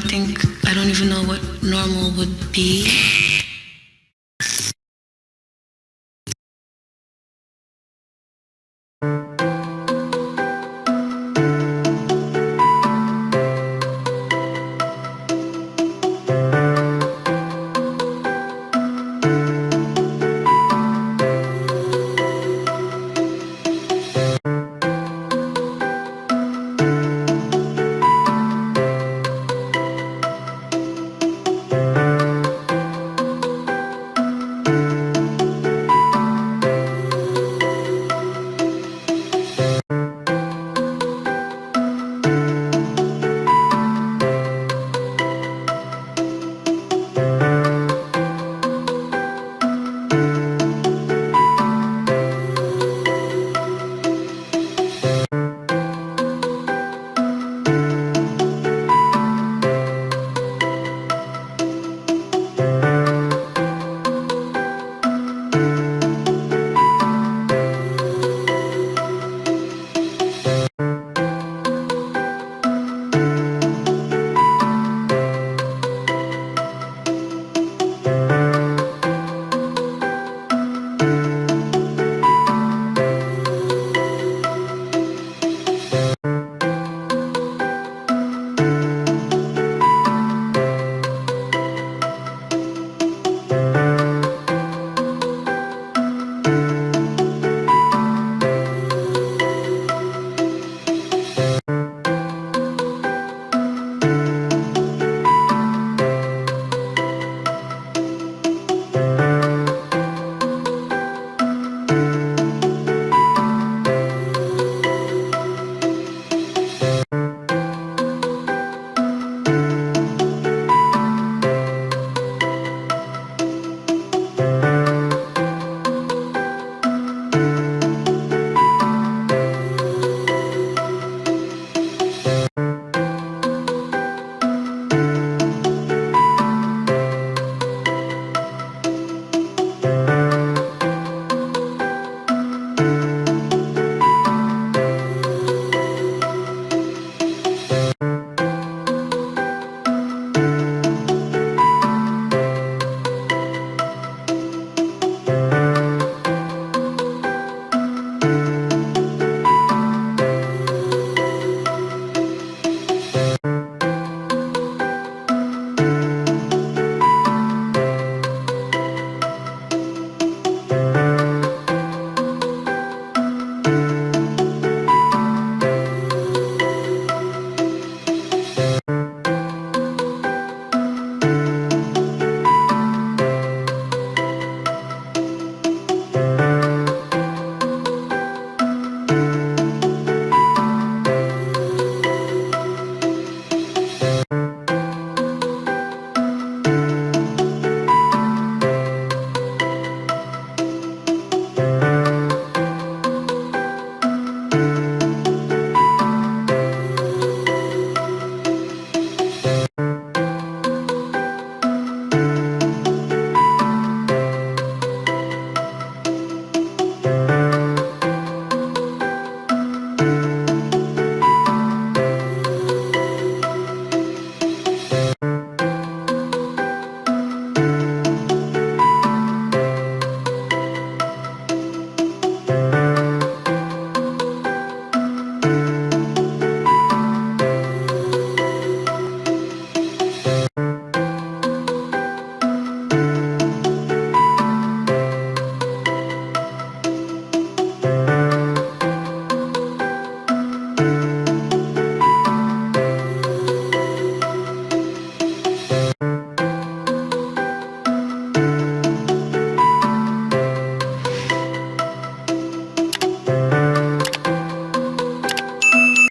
I don't think, I don't even know what normal would be.